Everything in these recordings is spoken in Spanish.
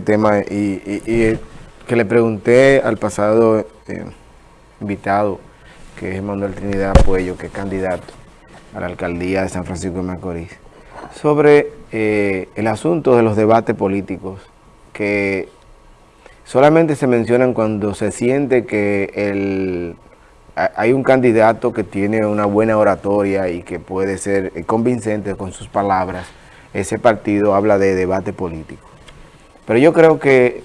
tema y, que le pregunté al pasado eh, invitado, que es Manuel Trinidad Puello, que es candidato a la alcaldía de San Francisco de Macorís, sobre eh, el asunto de los debates políticos, que solamente se mencionan cuando se siente que el, hay un candidato que tiene una buena oratoria y que puede ser convincente con sus palabras, ese partido habla de debate político. Pero yo creo que,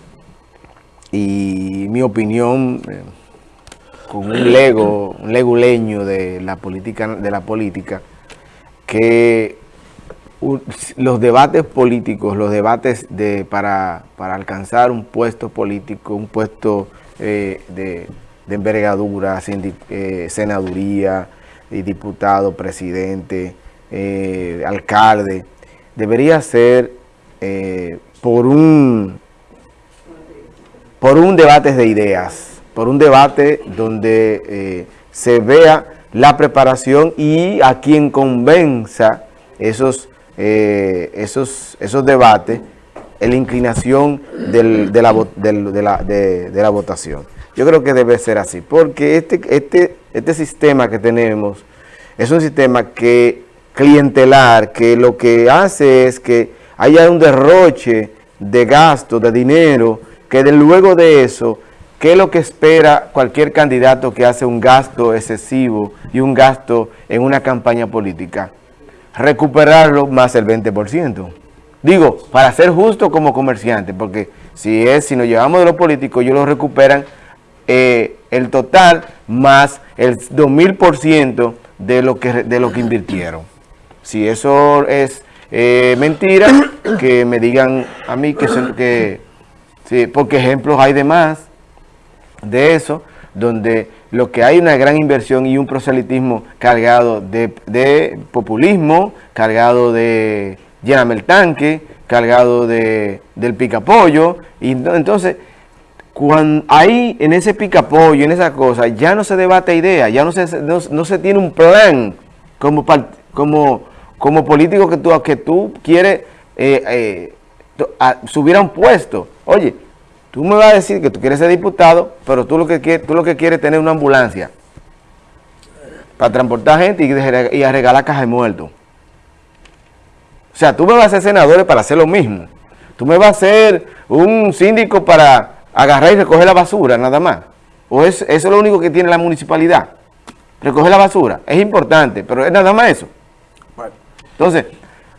y mi opinión, eh, con un lego, un leguleño de la política, de la política, que los debates políticos, los debates de, para, alcanzar un puesto político, un puesto eh, de, envergadura, eh, senaduría, diputado, presidente, alcalde, debería ser por un, por un debate de ideas, por un debate donde eh, se vea la preparación y a quien convenza esos, eh, esos, esos debates, la inclinación de, la, de, la, votación. Yo creo que debe ser así, porque este, este, este sistema que tenemos es un sistema que clientelar, que lo que hace es que haya un derroche de gasto, de dinero, que de luego de eso, ¿qué es lo que espera cualquier candidato que hace un gasto excesivo y un gasto en una campaña política? Recuperarlo más el 20%. Digo, para ser justo como comerciante, porque si es si nos llevamos de los políticos, ellos lo recuperan eh, el total más el 2000% de lo que de lo que invirtieron. Si eso es eh, mentira, que me digan a mí que, que sí, porque ejemplos hay de más de eso, donde lo que hay una gran inversión y un proselitismo cargado de, populismo, cargado de lléname el tanque, cargado de, del picapollo, y entonces cuando ahí en ese picapollo, en esa cosa, ya no se debate idea, ya no se, no, se tiene un plan como, como como político que tú, que tú quieres eh, eh, subir a un puesto. Oye, tú me vas a decir que tú quieres ser diputado, pero tú lo que quieres, tú lo que es tener una ambulancia para transportar gente y, y a regalar cajas de muertos. O sea, tú me vas a ser senador para hacer lo mismo. Tú me vas a ser un síndico para agarrar y recoger la basura, nada más. O es, eso es lo único que tiene la municipalidad. Recoger la basura. Es importante, pero es nada más eso. Entonces,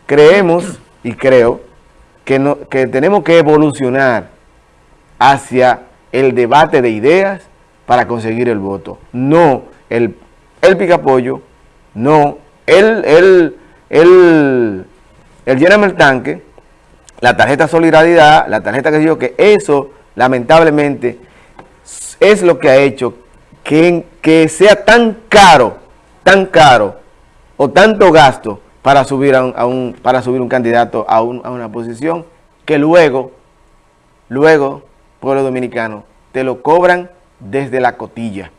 creemos y creo que, no, que tenemos que evolucionar hacia el debate de ideas para conseguir el voto. No el, el picapollo, no el, el, el, el el tanque, la tarjeta solidaridad, la tarjeta que digo que eso lamentablemente es lo que ha hecho que, que sea tan caro, tan caro o tanto gasto para subir, a un, para subir un candidato a, un, a una posición que luego, luego, pueblo dominicano, te lo cobran desde la cotilla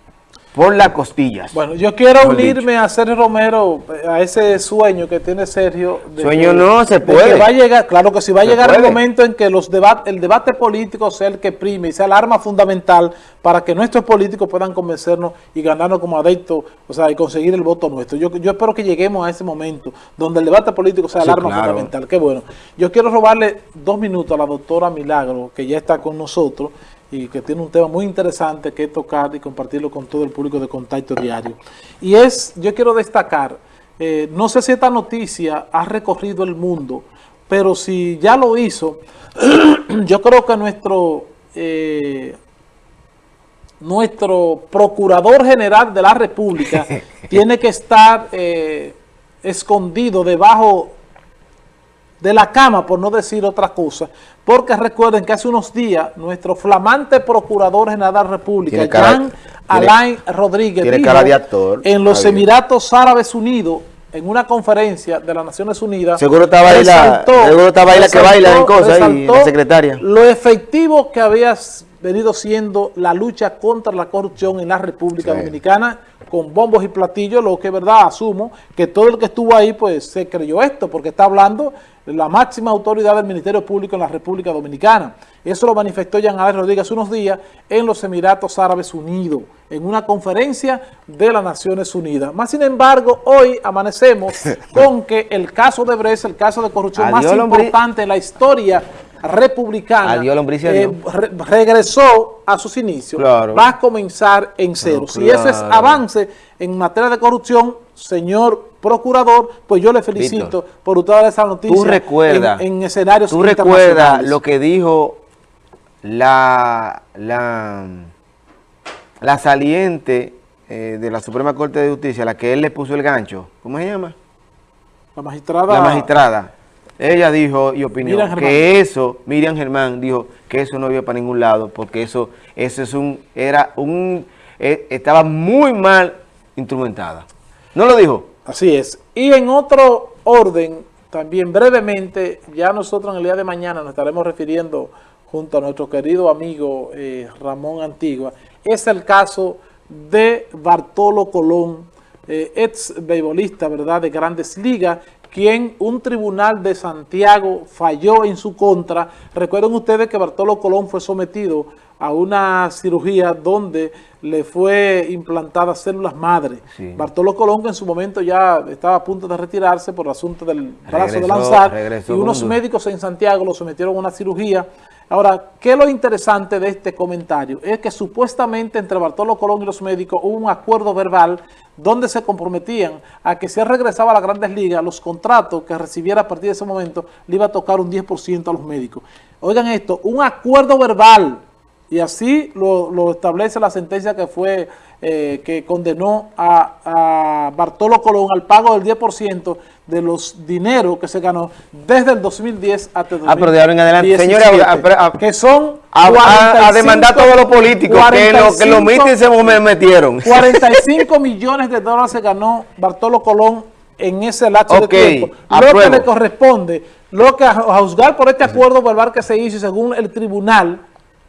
por las costillas. Bueno, yo quiero unirme a Sergio Romero, a ese sueño que tiene Sergio. sueño no, se puede. va a llegar, claro que sí, va a llegar el momento en que los el debate político sea el que prime y sea el arma fundamental para que nuestros políticos puedan convencernos y ganarnos como adeptos, o sea, y conseguir el voto nuestro. Yo, yo espero que lleguemos a ese momento donde el debate político sea el arma fundamental. Qué bueno. Yo quiero robarle dos minutos a la doctora Milagro, que ya está con nosotros, y que tiene un tema muy interesante que tocar y compartirlo con todo el público de Contacto Diario. Y es, yo quiero destacar, eh, no sé si esta noticia ha recorrido el mundo, pero si ya lo hizo, yo creo que nuestro, eh, nuestro Procurador General de la República tiene que estar eh, escondido debajo de la cama, por no decir otra cosa, porque recuerden que hace unos días nuestro flamante Procurador General de la República, Jean Alain Rodríguez, en los Emiratos Árabes Unidos, en una conferencia de las Naciones Unidas, seguro estaba ahí la, seguro estaba ahí la que baila en cosas y la secretaria. Lo efectivo que había venido siendo la lucha contra la corrupción en la República Dominicana con bombos y platillos, lo que es verdad, asumo que todo el que estuvo ahí pues se creyó esto, porque está hablando la máxima autoridad del Ministerio Público en la República Dominicana. Eso lo manifestó Jean Alex Rodríguez hace unos días en los Emiratos Árabes Unidos, en una conferencia de las Naciones Unidas. Más sin embargo, hoy amanecemos con que el caso de Bres, el caso de corrupción más importante en la historia republicana eh, regresó a sus inicios, va a comenzar en cero. Si ese es avance en materia de corrupción, señor procurador, pues yo le felicito por usted esa noticia tú recuerda, en, escenarios Tú recuerdas lo que dijo la, la, la saliente eh, de la Suprema Corte de Justicia, la que él le puso el gancho, ¿cómo se llama? La magistrada. La magistrada ella dijo y opinó que eso, Miriam Germán dijo que eso no iba para ningún lado porque eso, eso es un, era un, eh, estaba muy mal instrumentada. ¿No lo dijo? Así es. Y en otro orden, también brevemente, ya nosotros en el día de mañana nos estaremos refiriendo junto a nuestro querido amigo eh, Ramón Antigua, es el caso de Bartolo Colón, eh, ex beisbolista, ¿verdad?, de Grandes Ligas, quien un tribunal de Santiago falló en su contra. Recuerden ustedes que Bartolo Colón fue sometido a una cirugía donde le fue implantada células madre. Bartolo Colón que en su momento ya estaba a punto de retirarse por el asunto del brazo de lanzar y unos médicos en Santiago lo sometieron a una cirugía. Ahora, ¿qué es lo interesante de este comentario? Es que supuestamente entre Bartolo Colón y los médicos hubo un acuerdo verbal donde se comprometían a que si él regresaba a las grandes ligas, los contratos que recibiera a partir de ese momento le iba a tocar un 10% a los médicos. Oigan esto, un acuerdo verbal, y así lo, establece la sentencia que fue eh, que condenó a, a, Bartolo Colón al pago del 10% de los dineros que se ganó desde el 2010 hasta el 2017. Ah, pero de ahora en adelante, señores, que son a, demandar a todos los políticos que lo, que lo miten se me metieron. 45 millones de dólares se ganó Bartolo Colón en ese lapso de tiempo. Lo que le corresponde, lo que a juzgar por este acuerdo verbal que se hizo según el tribunal,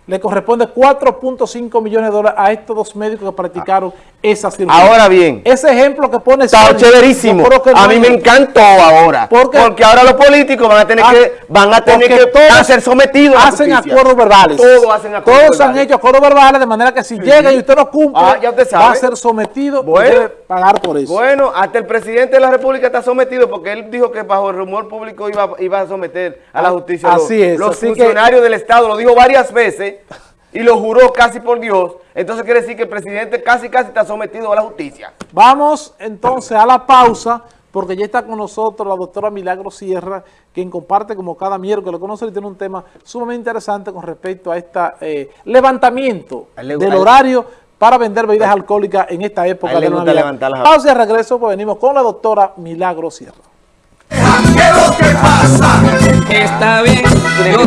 le corresponde 4.5 millones de dólares a estos dos médicos que practicaron esa cirugía. Ahora bien. Ese ejemplo que pone... Está chéverísimo. a mí me encantó ahora. Porque, ahora los políticos van a tener ah, que van a tener que todos ser sometidos Hacen acuerdos verbales. Todos hacen acuerdos Todos han hecho acuerdos verbales de manera que si llega y usted no cumple, ah, va a ser sometido y debe pagar por eso. Bueno, hasta el presidente de la República está sometido porque él dijo que bajo el rumor público iba, iba a someter a la ah, justicia. Así es. Los funcionarios del Estado, lo dijo varias veces y lo juró casi por Dios, entonces quiere decir que el presidente casi casi está sometido a la justicia. Vamos entonces a la pausa, porque ya está con nosotros la doctora Milagro Sierra, quien comparte como cada miércoles con nosotros y tiene un tema sumamente interesante con respecto a este levantamiento del horario para vender bebidas alcohólicas en esta época de Navidad. Pausa y regreso, pues venimos con la doctora Milagro Sierra. ¿Qué lo que pasa? Está bien, yo